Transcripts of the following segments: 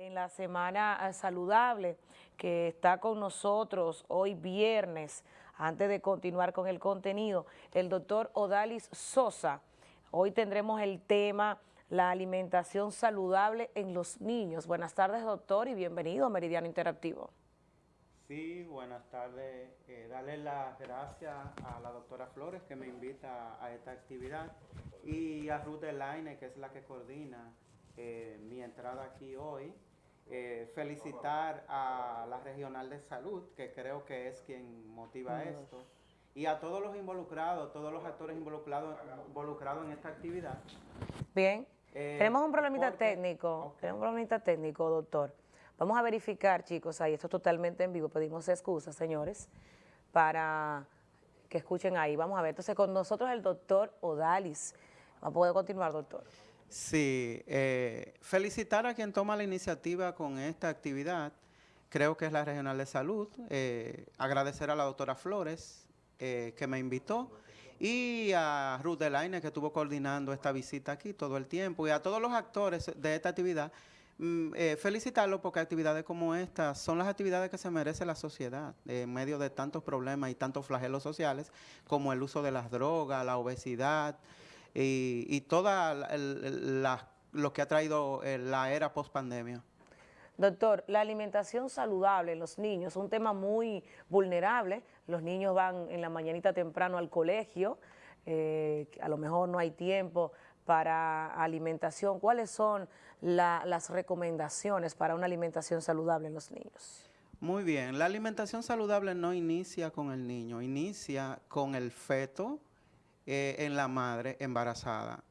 en la Semana eh, Saludable que está con nosotros hoy viernes, antes de continuar con el contenido, el doctor Odalis Sosa. Hoy tendremos el tema la alimentación saludable en los niños. Buenas tardes, doctor, y bienvenido a Meridiano Interactivo. Sí, buenas tardes. Eh, darle las gracias a la doctora Flores que me invita a esta actividad y a Ruth Elaine, que es la que coordina eh, mi entrada aquí hoy. Eh, felicitar a la Regional de Salud, que creo que es quien motiva esto, y a todos los involucrados, todos los actores involucrados, involucrados en esta actividad. Bien, eh, tenemos un problemita técnico, tenemos un problemita técnico, doctor. Vamos a verificar, chicos, ahí esto es totalmente en vivo, pedimos excusas, señores, para que escuchen ahí. Vamos a ver, entonces con nosotros el doctor Odalis. ¿Va a poder continuar, doctor? Sí, eh, felicitar a quien toma la iniciativa con esta actividad, creo que es la Regional de Salud, eh, agradecer a la doctora Flores eh, que me invitó y a Ruth Delaine que estuvo coordinando esta visita aquí todo el tiempo y a todos los actores de esta actividad, mm, felicitarlos porque actividades como estas son las actividades que se merece la sociedad en medio de tantos problemas y tantos flagelos sociales como el uso de las drogas, la obesidad, y, y toda lo que ha traído eh, la era post pandemia. Doctor, la alimentación saludable en los niños es un tema muy vulnerable. Los niños van en la mañanita temprano al colegio, eh, a lo mejor no hay tiempo para alimentación. ¿Cuáles son las recomendaciones para una alimentación saludable en los niños? Muy bien, la alimentación saludable no inicia con el niño, inicia con el feto, eh, en la madre embarazada.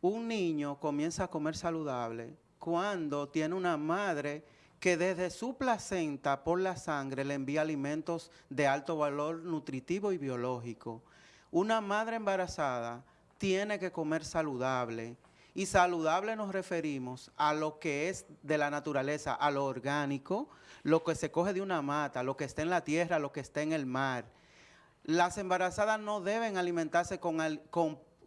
Un niño comienza a comer saludable cuando tiene una madre que desde su placenta por la sangre le envía alimentos de alto valor nutritivo y biológico. Una madre embarazada tiene que comer saludable y saludable nos referimos a lo que es de la naturaleza, a lo orgánico, lo que se coge de una mata, lo que está en la tierra, lo que está en el mar las embarazadas no deben alimentarse con,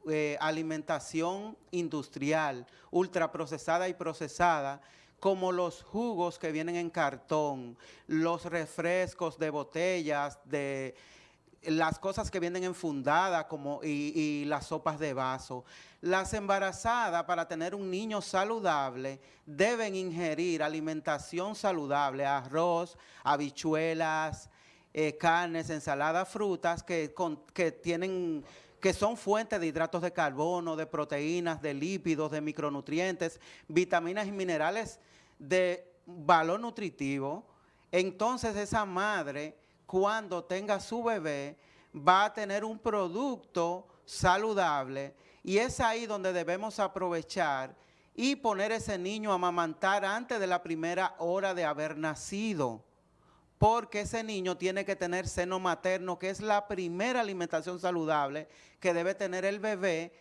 eh, alimentación industrial, ultraprocesada y procesada, como los jugos que vienen en cartón, los refrescos de botellas, de las cosas que vienen enfundadas como, y, y, las sopas de vaso. Las embarazadas, para tener un niño saludable, deben ingerir alimentación saludable, arroz, habichuelas, eh, carnes, ensaladas, frutas que, que tienen que son fuentes de hidratos de carbono, de proteínas, de lípidos, de micronutrientes, vitaminas y minerales de valor nutritivo, entonces esa madre, cuando tenga su bebé, va a tener un producto saludable. Y es ahí donde debemos aprovechar y poner ese niño a amamantar antes de la primera hora de haber nacido porque ese niño tiene que tener seno materno, que es la primera alimentación saludable que debe tener el bebé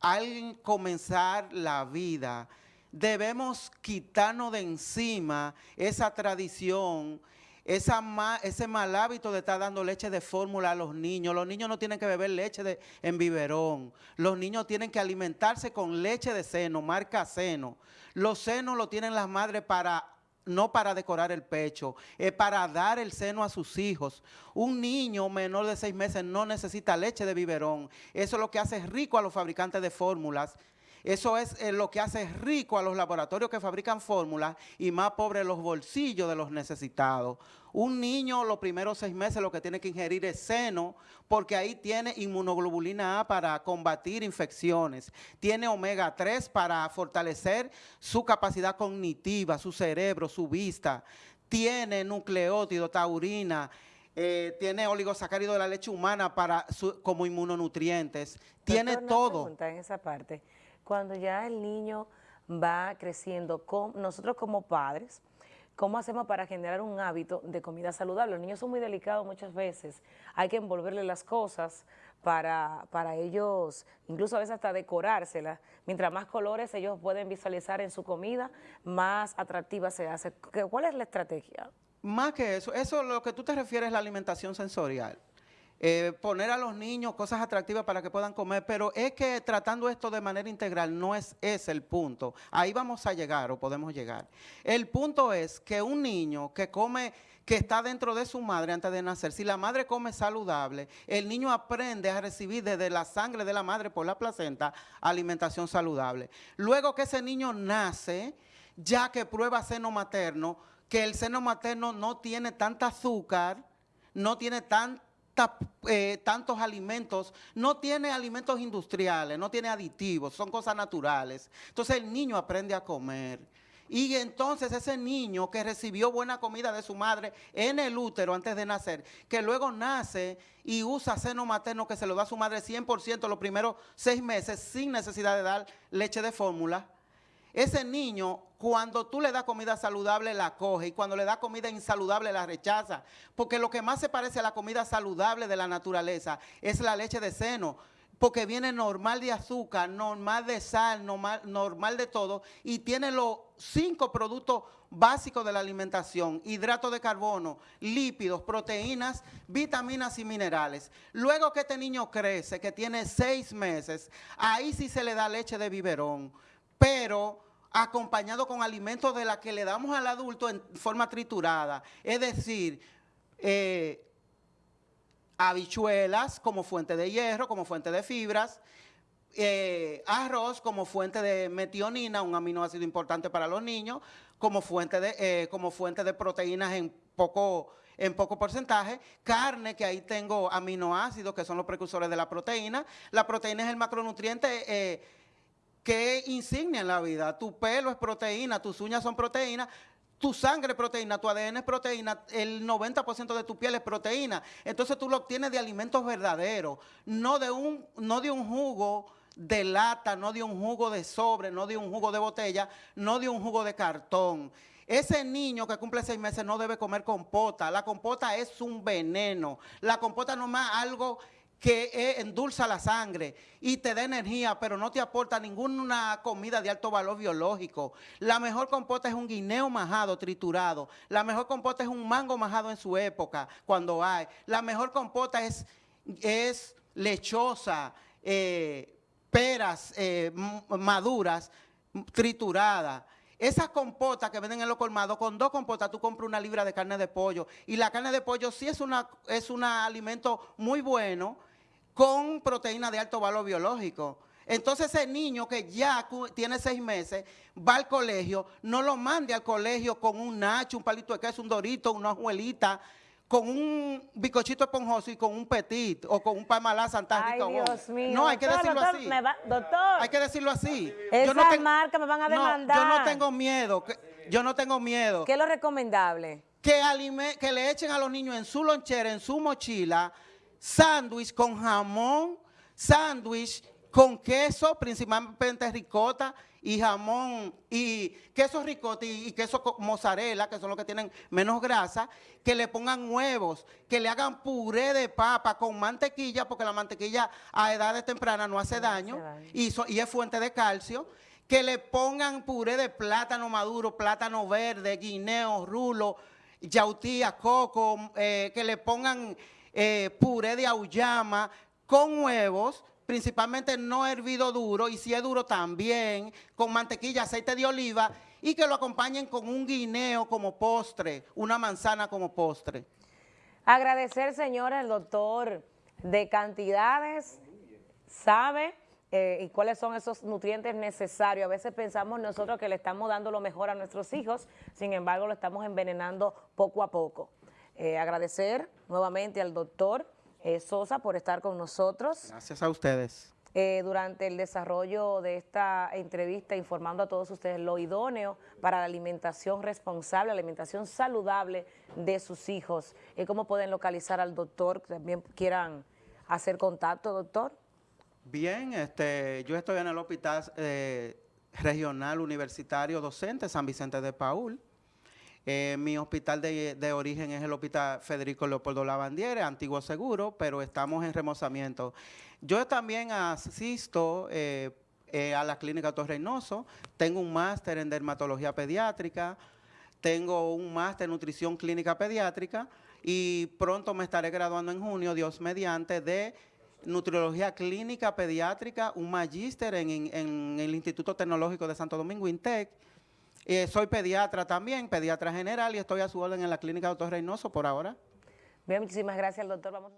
al comenzar la vida. Debemos quitarnos de encima esa tradición, ese mal hábito de estar dando leche de fórmula a los niños. Los niños no tienen que beber leche de, en biberón. Los niños tienen que alimentarse con leche de seno, marca seno. Los senos lo tienen las madres para no para decorar el pecho, es para dar el seno a sus hijos. Un niño menor de seis meses no necesita leche de biberón. Eso es lo que hace rico a los fabricantes de fórmulas eso es eh, lo que hace rico a los laboratorios que fabrican fórmulas y más pobre los bolsillos de los necesitados. Un niño los primeros seis meses lo que tiene que ingerir es seno porque ahí tiene inmunoglobulina A para combatir infecciones. Tiene omega 3 para fortalecer su capacidad cognitiva, su cerebro, su vista. Tiene nucleótido, taurina, eh, tiene oligosacárido de la leche humana para como inmunonutrientes. Tiene todo. en esa parte cuando ya el niño va creciendo, nosotros como padres, ¿cómo hacemos para generar un hábito de comida saludable? Los niños son muy delicados muchas veces, hay que envolverle las cosas para, para ellos, incluso a veces hasta decorárselas. Mientras más colores ellos pueden visualizar en su comida, más atractiva se hace. ¿Cuál es la estrategia? Más que eso, eso lo que tú te refieres es la alimentación sensorial. eh, poner a los niños cosas atractivas para que puedan comer, pero es que tratando esto de manera integral no es ese el punto. Ahí vamos a llegar o podemos llegar. El punto es que un niño que come que está dentro de su madre antes de nacer, si la madre come saludable, el niño aprende a recibir desde la sangre de la madre por la placenta alimentación saludable. Luego que ese niño nace, ya que prueba seno materno, que el seno materno no tiene tanta azúcar, no tiene eh, tantos alimentos, no tiene alimentos industriales, no tiene aditivos, son cosas naturales. Entonces el niño aprende a comer. Y entonces ese niño que recibió buena comida de su madre en el útero antes de nacer, que luego nace y usa seno materno que se lo da a su madre 100% los primeros seis meses sin necesidad de dar leche de fórmula, ese niño, cuando tú le das comida saludable, la coge y cuando le das comida insaludable, la rechaza. Porque lo que más se parece a la comida saludable de la naturaleza es la leche de seno porque viene normal de azúcar, normal de sal, normal, de todo, y tiene los cinco productos básicos de la alimentación, hidratos de carbono, lípidos, proteínas, vitaminas y minerales. Luego que este niño crece, que tiene seis meses, ahí sí se le da leche de biberón, pero acompañado con alimentos de la que le damos al adulto en forma triturada, es decir, eh, habichuelas como fuente de hierro, como fuente de fibras, eh, arroz como fuente de metionina, un aminoácido importante para los niños, como fuente de, eh, como fuente de proteínas en poco, en poco porcentaje, carne, que ahí tengo aminoácidos, que son los precursores de la proteína. La proteína es el macronutriente que insignia en la vida. Tu pelo es proteína, tus uñas son proteínas, tu sangre es proteína, tu ADN es proteína, el 90% de tu piel es proteína. Entonces tú lo obtienes de alimentos verdaderos, no de un, no de un jugo de lata, no de un jugo de sobre, no de un jugo de botella, no de un jugo de cartón. Ese niño que cumple seis meses no debe comer compota. La compota es un veneno. La compota no más algo que endulza la sangre y te da energía, pero no te aporta ninguna comida de alto valor biológico. La mejor compota es un guineo majado, triturado. La mejor compota es un mango majado en su época, cuando hay. La mejor compota es, es lechosa, eh, peras eh, maduras, trituradas. Esas compotas que venden en los colmados, con dos compotas tú compras una libra de carne de pollo. Y la carne de pollo sí es, una, es un alimento muy bueno, con proteína de alto valor biológico. Entonces ese niño que ya tiene seis meses, va al colegio, no lo mande al colegio con un nacho, un palito de queso, un dorito, una abuelita, con un bicochito esponjoso y con un petit o con un palmalá Santa Ay, Dios mío. No, hay que decirlo así. doctor. Hay que decirlo así. Esas no marcas me van a demandar. yo no tengo miedo. yo no tengo miedo. ¿Qué es lo recomendable? Que, que le echen a los niños en su lonchera, en su mochila, sándwich con jamón, sándwich con queso, principalmente ricota y jamón y queso ricota y, queso mozzarella, que son los que tienen menos grasa, que le pongan huevos, que le hagan puré de papa con mantequilla, porque la mantequilla a edades tempranas no hace daño, Y, y es fuente de calcio, que le pongan puré de plátano maduro, plátano verde, guineo, rulo, yautía, coco, eh, que le pongan eh, puré de auyama con huevos, principalmente no hervido duro, y si es duro también, con mantequilla, aceite de oliva, y que lo acompañen con un guineo como postre, una manzana como postre. Agradecer, señora, el doctor de cantidades, sabe eh, y cuáles son esos nutrientes necesarios. A veces pensamos nosotros que le estamos dando lo mejor a nuestros hijos, sin embargo lo estamos envenenando poco a poco. Eh, agradecer nuevamente al doctor eh, Sosa por estar con nosotros. Gracias a ustedes. Eh, durante el desarrollo de esta entrevista informando a todos ustedes lo idóneo para la alimentación responsable, la alimentación saludable de sus hijos. ¿Cómo pueden localizar al doctor? También quieran hacer contacto, doctor. Bien, este, yo estoy en el Hospital Regional Universitario Docente San Vicente de Paul. Eh, mi hospital de, origen es el Hospital Federico Leopoldo Lavandiere, antiguo seguro, pero estamos en remozamiento. Yo también asisto eh, eh, a la clínica Torreynoso, tengo un máster en dermatología pediátrica, tengo un máster en nutrición clínica pediátrica y pronto me estaré graduando en junio, Dios mediante, de nutriología clínica pediátrica, un magíster en el Instituto Tecnológico de Santo Domingo, INTEC. Eh, soy pediatra también, pediatra general, y estoy a su orden en la clínica Doctor Reynoso por ahora. Bien, muchísimas gracias, doctor. Vamos